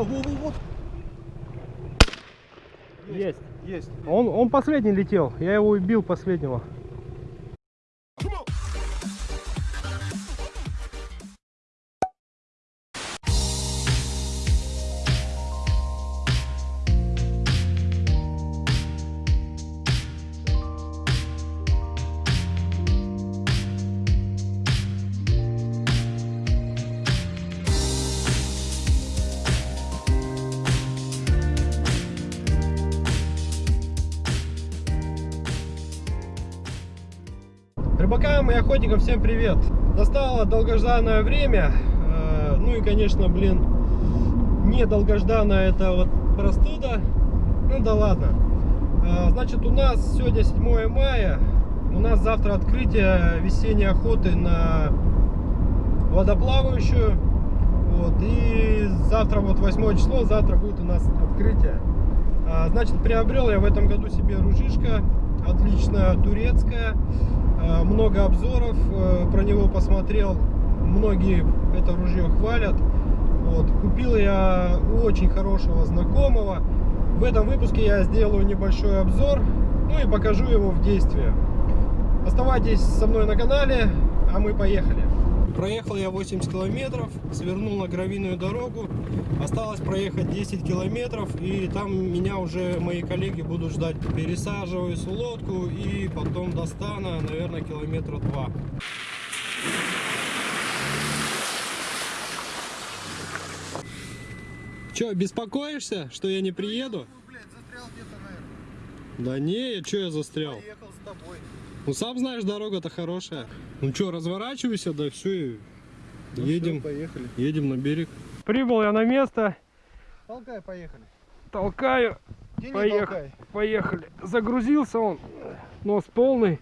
Во, во, во, вот. Есть. Есть. Он, он последний летел. Я его убил последнего. Рыбакам и охотникам всем привет! Настало долгожданное время. Э, Ну и, конечно, блин, не долгожданная это вот простуда. Ну да ладно. Э, Значит, у нас сегодня 7 мая. У нас завтра открытие весенней охоты на водоплавающую. Вот, и завтра вот 8 число, завтра будет у нас открытие. А, Значит, приобрел я в этом году себе ружишко, отличная турецкая, много обзоров э, про него посмотрел, многие это ружье хвалят. Вот, купил я у очень хорошего знакомого. В этом выпуске я сделаю небольшой обзор, ну и покажу его в действии. Оставайтесь со мной на канале, а мы поехали. Проехал я 80 километров, свернул на гравийную дорогу. Осталось проехать 10 километров, и там меня уже мои коллеги будут ждать. Пересаживаюсь в лодку и потом до стана, наверное, километра два. Че, беспокоишься, что я не приеду? Ну. Да не, что я застрял? Поехал с тобой. Ну сам знаешь, дорога-то хорошая. Ну что, разворачивайся, да все, Ну едем, всё, поехали. едем на берег. Прибыл я на место, Толкай, поехали. толкаю, Поехали. толкай? поехали. Загрузился он, нос полный.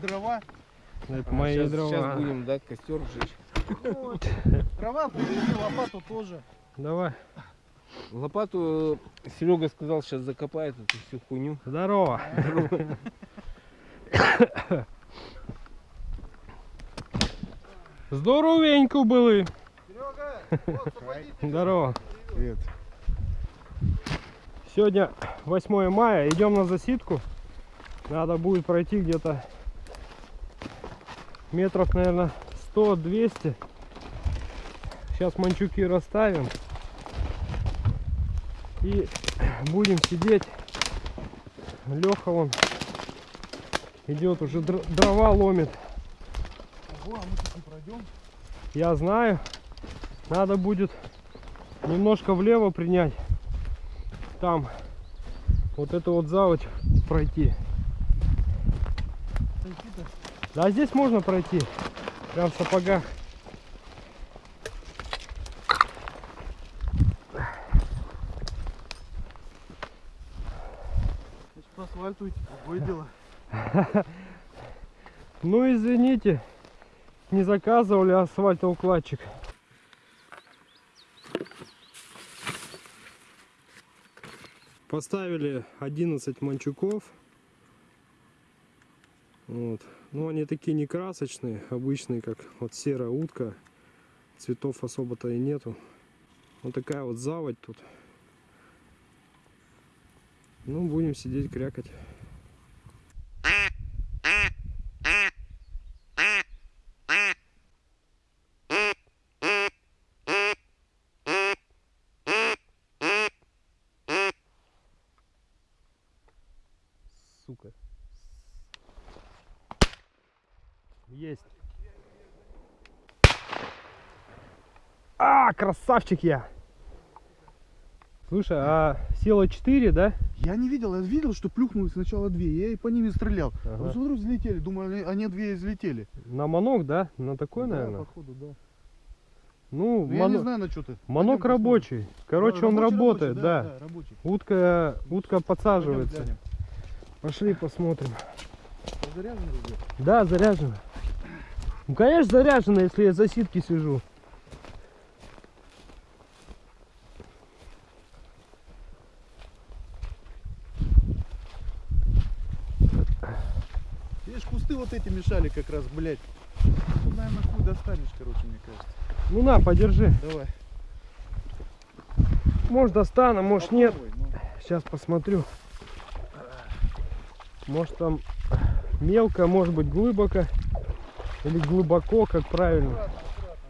Дрова. Это мои сейчас, дрова. Сейчас будем, да, костер жечь. Вот. Дрова привези, лопату тоже. Давай. Лопату Серега сказал, сейчас закопает эту всю хуйню. Здорово. Здоровенько были. Серега, вот. Здорово. Привет. Сегодня 8 мая, идем на засидку. Надо будет пройти где-то метров, наверное, 100-200. Сейчас манчуки расставим. И будем сидеть. Леха вон идет, уже др- дрова ломит. Ого, а мы тут не пройдем. Я знаю. Надо будет немножко влево принять. Там вот эту вот заводь пройти. Да, здесь можно пройти. Прям в сапогах. По асфальту идти, другое дело. Ну извините, не заказывали асфальтоукладчик. Поставили 11 манчуков. Вот. Ну они такие не красочные, обычные, как вот серая утка. Цветов особо-то и нету. Вот такая вот заводь тут. Ну, будем сидеть крякать. Сука. Есть. А, красавчик я. Слушай, а сила 4, да? Я не видел, я видел, что плюхнулось сначала две, я и по ними стрелял. Ага. А смотрю, взлетели, думаю, они, две взлетели. На манок, да? На такой, Да, наверное? походу, да. Ну, Ну, я не знаю, на что ты. манок Пойдем посмотрим. рабочий. Короче, Да, он рабочий, работает, рабочий, да. да, рабочий. Утка, утка Пойдем подсаживается. глянем. Пошли посмотрим. заряжено уже? Да, заряжено. Ну, конечно, заряжено, если я за ситки сижу. Видишь, кусты вот эти мешали как раз, блядь. Тут, наверное, хуй достанешь, короче, мне кажется. Ну на, подержи. Давай. Может достану, может нет. Попробуй, ну. Сейчас посмотрю. Может там мелко, может быть глубоко. Или глубоко, как правильно. Аккуратно, аккуратно.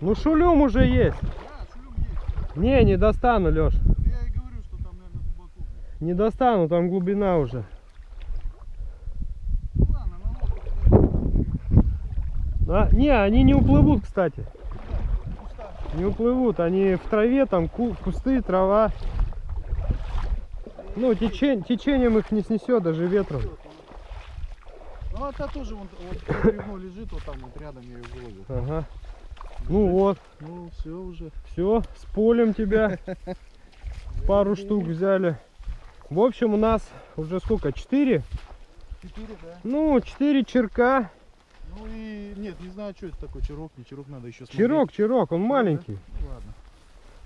Ну шулюм уже есть. Да, шулюм есть. Не, не достану, Леш. Я и говорю, что там, наверное, глубоко. блядь. Не достану, там глубина уже. Ну ладно, лодку А, не, они не уплывут, кстати. Не уплывут, они в траве, там ку- кусты, трава. Ну, течень, течением их не снесет, даже ветром. Ну а та тоже вон, вот бревно лежит вот там вот рядом, я ее выловил. Ага. Ну вот, Ну все уже. все, с полем тебя. Пару штук взяли. В общем, у нас уже сколько? Четыре? Четыре, да. Ну, четыре черка. Ну и нет, не знаю, что это такое. Чирок, не чирок, надо еще смотреть. Черок, черок, он маленький. Ну ладно.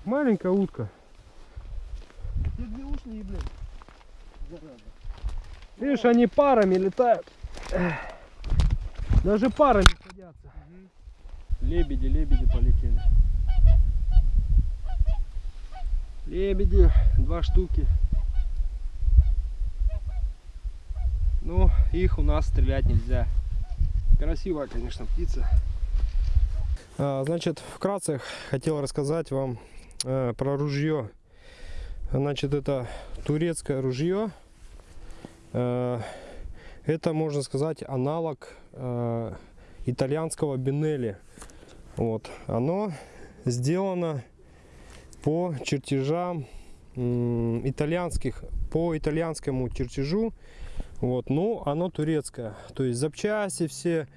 Маленькая утка. Те две ушли, блядь. Зараза. Видишь, они парами летают. Даже парами садятся. Лебеди, лебеди полетели. Лебеди, два штуки. Ну, их у нас стрелять нельзя. Красивая, конечно, птица. А, значит, вкратце хотел рассказать вам э, про ружье. Значит, это турецкое ружье. Э, это, можно сказать, аналог э, итальянского Бинелли. Вот. Оно сделано по чертежам итальянских, по итальянскому чертежу. Вот. Ну, оно турецкое. То есть запчасти все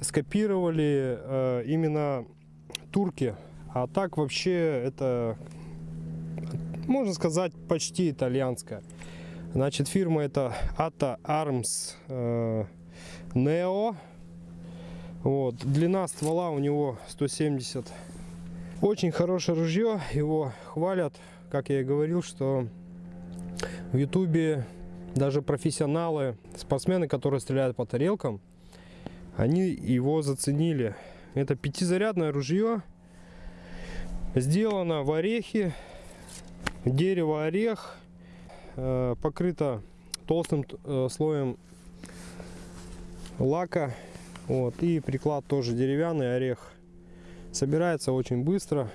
скопировали э, именно турки. А так вообще это, можно сказать, почти итальянское. Значит, фирма это Ata Arms э, Neo. Вот. Длина ствола у него 170. Очень хорошее ружье. Его хвалят, как я и говорил, что в Ютубе даже профессионалы, спортсмены, которые стреляют по тарелкам, они его заценили. Это пятизарядное ружье. Сделано в орехе. Дерево орех. э, покрыто толстым э, слоем лака. Вот. И приклад тоже деревянный орех. Собирается очень быстро.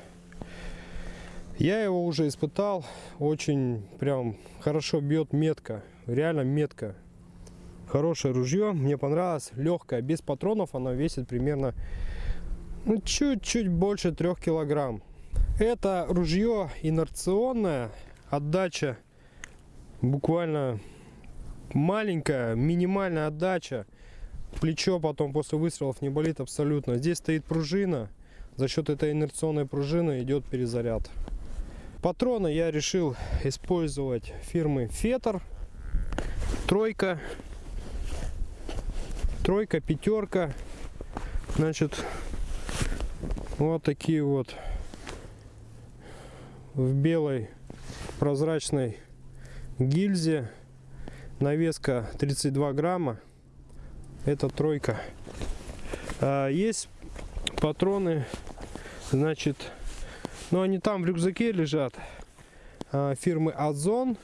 Я его уже испытал. Очень прям хорошо бьет метко. Реально метко. Хорошее ружье. Мне понравилось. Легкое. Без патронов оно весит примерно ну, чуть-чуть больше трех килограмм. Это ружье инерционное. Отдача буквально маленькая, минимальная отдача. Плечо потом после выстрелов не болит абсолютно. Здесь стоит пружина. За счет этой инерционной пружины идет перезаряд. Патроны я решил использовать фирмы Фетер. Тройка. Тройка, пятерка. Значит, вот такие вот в белой прозрачной гильзе. Навеска 32 грамма. Это тройка. А, есть патроны, значит, ну они там в рюкзаке лежат. а, фирмы Озон.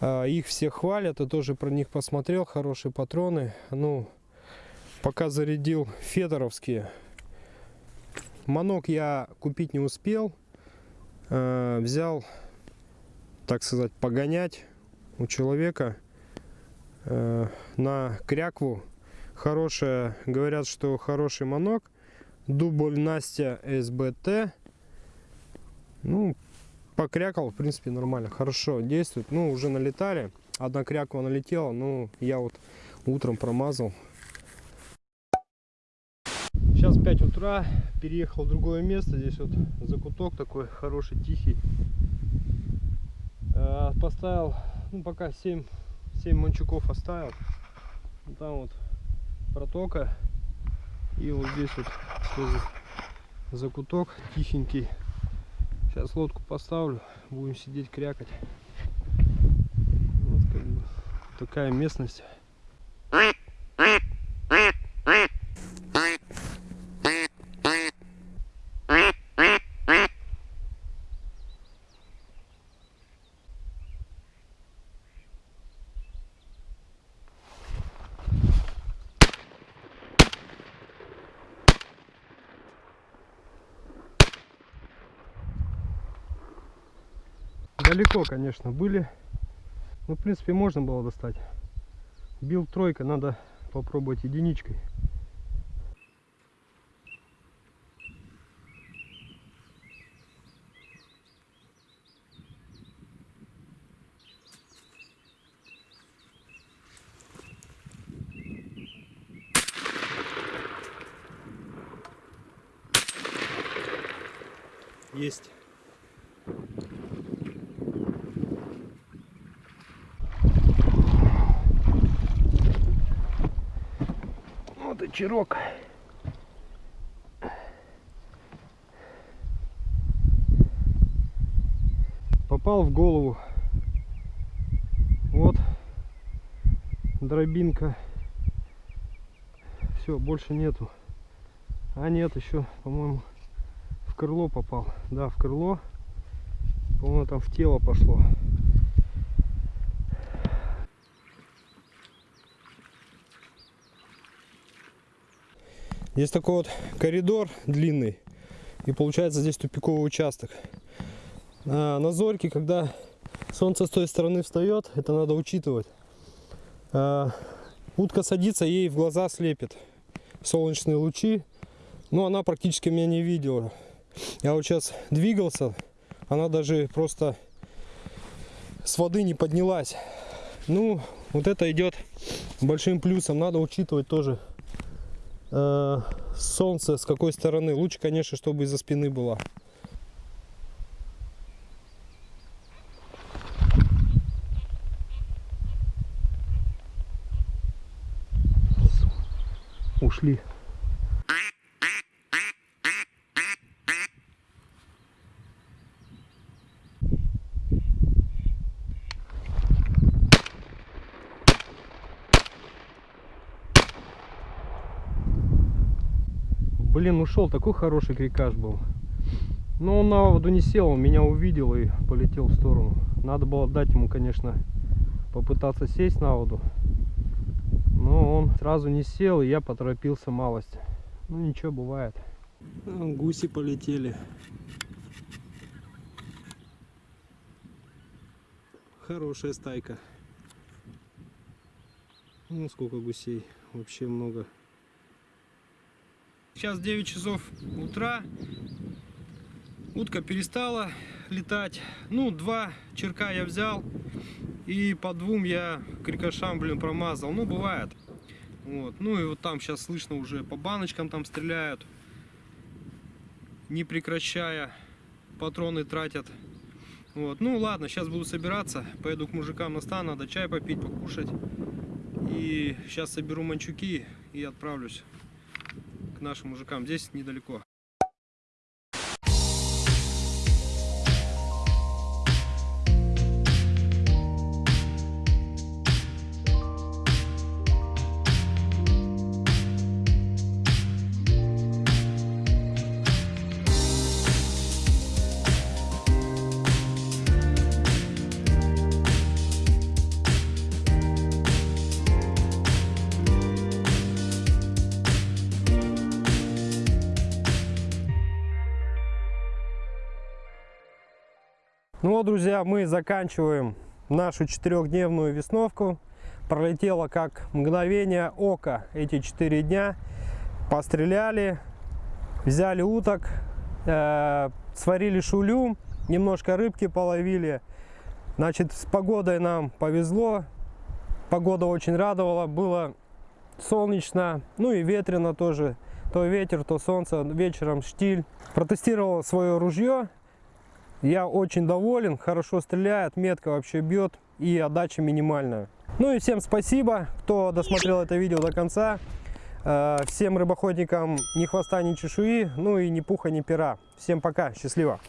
А, их все хвалят, я тоже про них посмотрел. Хорошие патроны. Ну, пока зарядил федоровские. Манок я купить не успел. А, взял, так сказать, погонять у человека э, на крякву. Хорошая, говорят, что хороший манок. Дубль Настя СБТ. Ну, покрякал, в принципе, нормально. Хорошо действует. Ну, уже налетали. Одна кряква налетела, ну, я вот утром промазал. Сейчас 5 утра, переехал в другое место. Здесь вот закуток такой хороший, тихий. Э, поставил, ну пока 7, 7 манчуков оставил. Там вот протока. И вот здесь вот тоже закуток тихенький. Сейчас лодку поставлю, будем сидеть крякать. Вот как бы такая местность. Далеко, конечно, были. Ну, в принципе, можно было достать. Бил тройка, надо попробовать единичкой. Есть. Чирок. Попал в голову. Вот дробинка. Все, больше нету. А нет, еще, по-моему, в крыло попал. Да, в крыло. По-моему, там в тело пошло. Есть такой вот коридор длинный. И получается здесь тупиковый участок. А на зорьке, когда солнце с той стороны встает, это надо учитывать. А, утка садится, ей в глаза слепит солнечные лучи. Но она практически меня не видела. Я вот сейчас двигался, она даже просто с воды не поднялась. Ну, вот это идет большим плюсом. Надо учитывать тоже солнце с какой стороны. Лучше, конечно, чтобы из-за спины было. Ушли. Ушел, такой хороший крикаш был. Но он на воду не сел, он меня увидел и полетел в сторону. Надо было дать ему, конечно, попытаться сесть на воду. Но он сразу не сел, и я поторопился малость. Ну ничего, бывает. Гуси полетели. Хорошая стайка. Ну сколько гусей, вообще много. Сейчас 9 часов утра. Утка перестала летать. Ну, два черка я взял. И по двум я крикошам, блин, промазал. Ну, бывает. Вот. Ну и вот там сейчас слышно уже по баночкам там стреляют. Не прекращая. Патроны тратят. Вот. Ну ладно, сейчас буду собираться. Поеду к мужикам на стан, надо чай попить, покушать. И сейчас соберу манчуки и отправлюсь к нашим мужикам. Здесь недалеко. Ну вот, друзья, мы заканчиваем нашу четырехдневную весновку. Пролетело как мгновение ока эти четыре дня. Постреляли, взяли уток, э, сварили шулю, немножко рыбки половили. Значит, с погодой нам повезло. Погода очень радовала. Было солнечно, ну и ветрено тоже. То ветер, то солнце, вечером штиль. Протестировал свое ружье Я очень доволен, хорошо стреляет, метка вообще бьет и отдача минимальная. Ну и всем спасибо, кто досмотрел это видео до конца. Э, Всем рыбоходникам ни хвоста, ни чешуи, ну и ни пуха, ни пера. Всем пока, счастливо.